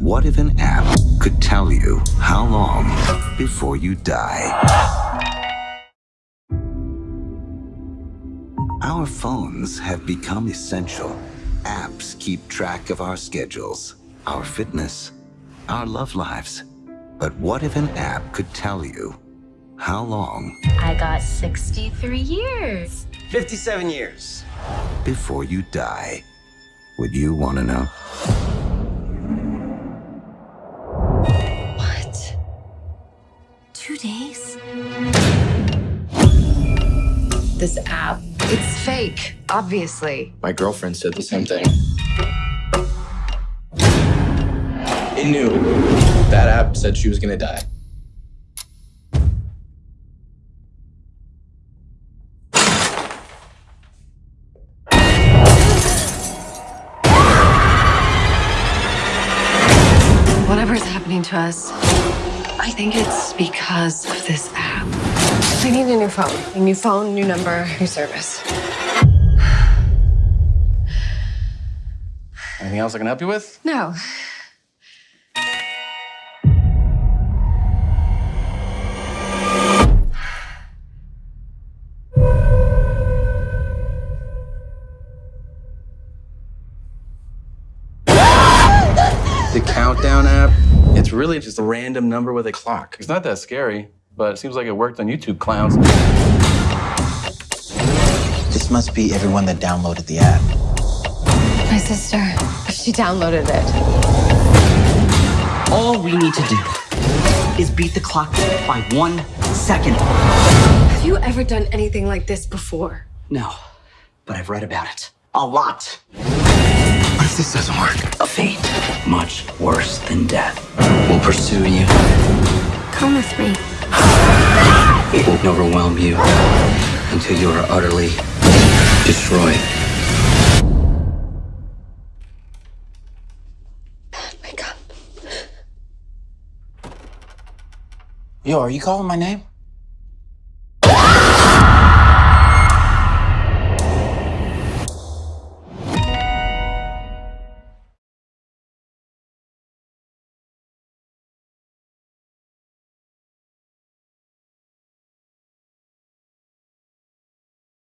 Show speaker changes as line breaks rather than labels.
What if an app could tell you how long before you die? Our phones have become essential. Apps keep track of our schedules, our fitness, our love lives. But what if an app could tell you how long
I got 63 years.
57 years.
before you die? Would you want to know?
Days?
This app, it's fake, obviously.
My girlfriend said the same thing. It knew that app said she was gonna die.
Whatever's happening to us, I think it's because of this app. I need a new phone. A new phone, new number, new service.
Anything else I can help you with?
No.
The countdown app, it's really just a random number with a clock. It's not that scary, but it seems like it worked on you two clowns.
This must be everyone that downloaded the app.
My sister, she downloaded it.
All we need to do is beat the clock by one second.
Have you ever done anything like this before?
No, but I've read about it. A lot.
What if this doesn't work?
A fate much worse than death We'll pursue you.
Come with me.
It will overwhelm you until you are utterly destroyed.
Wake up.
Yo, are you calling my name?